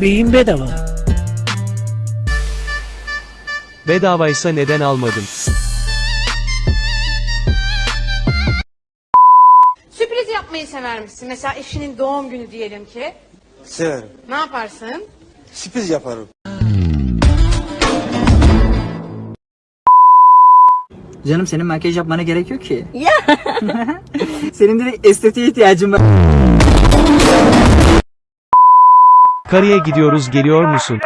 Beyin bedava. Bedavaysa neden almadın? Sürpriz yapmayı sever misin? Mesela eşinin doğum günü diyelim ki. Severim. Ne yaparsın? Sürpriz yaparım. Canım senin makyaj yapmana gerek yok ki. Ya. senin direkt estetiğe ihtiyacın var. Karıya gidiyoruz geliyor musun?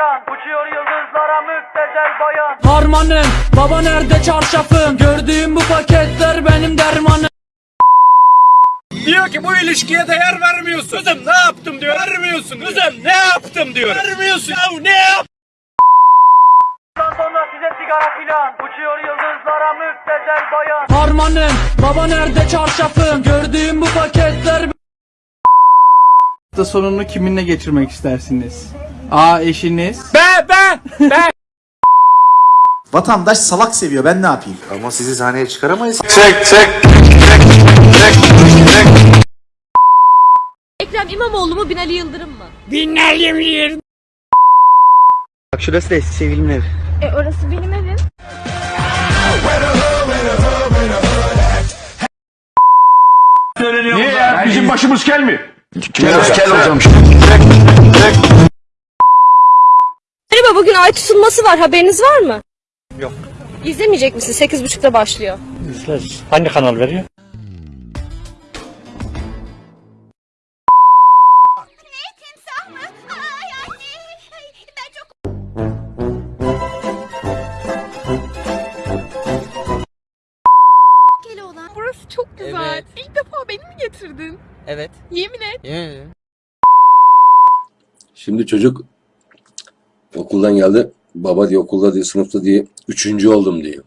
Harmanım baba nerede çarşafım Gördüğüm bu paketler benim dermanım Diyor ki bu ilişkiye değer vermiyorsun. Kızım ne yaptım diyor. Vermiyorsun. Kızım ne yaptım diyor. Vermiyorsun. Ya ne yap? Sonra size sigara filan Uçuyor yıldızlara müptezel bayan Harmanım baba nerede çarşafım Gördüğüm bu paketler Hafta sonunu kiminle geçirmek istersiniz? A eşiniz. Be be be. Vatandaş salak seviyor ben ne yapayım? Ama sizi sahneye çıkaramayız. Ekrem İmamoğlu mu Binali Yıldırım mı? Bak şurası da eski sevgilimin evi. E orası benim evim. Niye ya? Bizim başımız kel mi? Merhaba bugün ay tutulması var haberiniz var mı? Yok. İzlemeyecek misin? 8.30'da başlıyor. Hangi kanal veriyor? Burası çok güzel. İlk defa beni mi getirdin? Evet. Yemin et. Yeah. Şimdi çocuk okuldan geldi. Baba diyor okulda diye sınıfta diye üçüncü oldum diyor.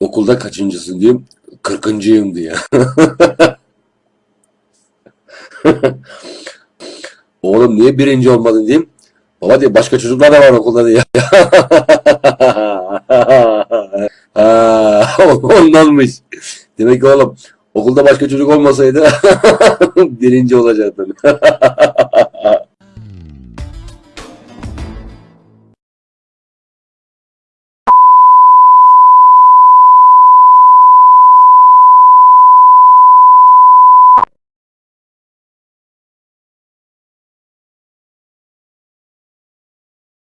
Okulda kaçıncısın diyeyim. Kırkıncıyım diyor. Oğlum niye birinci olmadın diyeyim. Baba diyor başka çocuklar da var okulda diyor. ha, ondanmış. Demek ki oğlum okulda başka çocuk olmasaydı birinci olacaktın.